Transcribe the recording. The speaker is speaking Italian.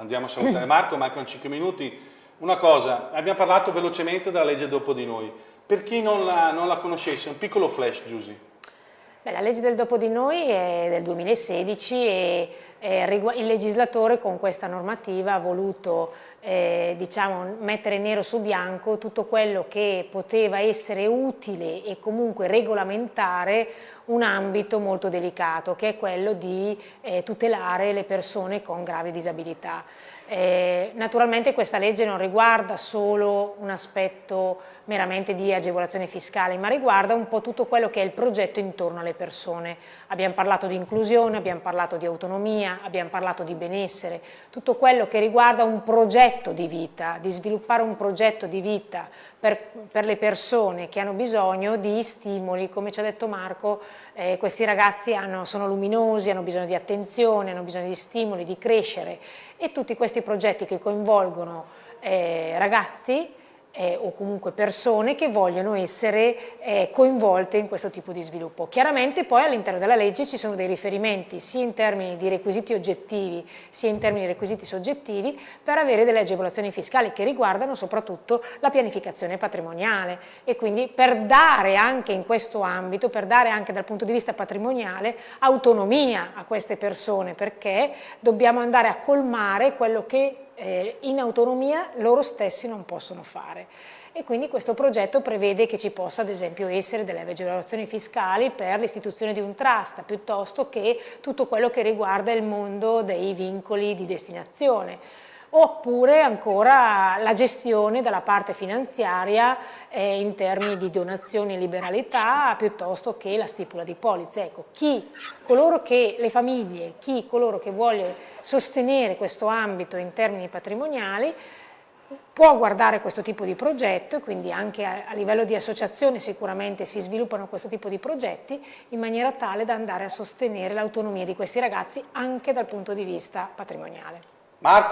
Andiamo a salutare Marco, mancano 5 minuti. Una cosa, abbiamo parlato velocemente della legge dopo di noi. Per chi non la, non la conoscesse, un piccolo flash, Giusy. Beh, la legge del dopo di noi è del 2016 e il legislatore con questa normativa ha voluto eh, diciamo, mettere nero su bianco tutto quello che poteva essere utile e comunque regolamentare un ambito molto delicato che è quello di eh, tutelare le persone con gravi disabilità. Eh, naturalmente questa legge non riguarda solo un aspetto meramente di agevolazione fiscale, ma riguarda un po' tutto quello che è il progetto intorno alle persone. Abbiamo parlato di inclusione, abbiamo parlato di autonomia, abbiamo parlato di benessere, tutto quello che riguarda un progetto di vita, di sviluppare un progetto di vita per, per le persone che hanno bisogno di stimoli, come ci ha detto Marco, eh, questi ragazzi hanno, sono luminosi, hanno bisogno di attenzione, hanno bisogno di stimoli, di crescere e tutti questi progetti che coinvolgono eh, ragazzi eh, o comunque persone che vogliono essere eh, coinvolte in questo tipo di sviluppo. Chiaramente poi all'interno della legge ci sono dei riferimenti sia in termini di requisiti oggettivi sia in termini di requisiti soggettivi per avere delle agevolazioni fiscali che riguardano soprattutto la pianificazione patrimoniale e quindi per dare anche in questo ambito, per dare anche dal punto di vista patrimoniale autonomia a queste persone perché dobbiamo andare a colmare quello che eh, in autonomia loro stessi non possono fare. E quindi questo progetto prevede che ci possa ad esempio essere delle agevolazioni fiscali per l'istituzione di un trust piuttosto che tutto quello che riguarda il mondo dei vincoli di destinazione oppure ancora la gestione della parte finanziaria eh, in termini di donazioni e liberalità piuttosto che la stipula di polizze. Ecco, chi, coloro che, le famiglie, chi, coloro che vuole sostenere questo ambito in termini patrimoniali può guardare questo tipo di progetto e quindi anche a, a livello di associazione sicuramente si sviluppano questo tipo di progetti in maniera tale da andare a sostenere l'autonomia di questi ragazzi anche dal punto di vista patrimoniale. Marco.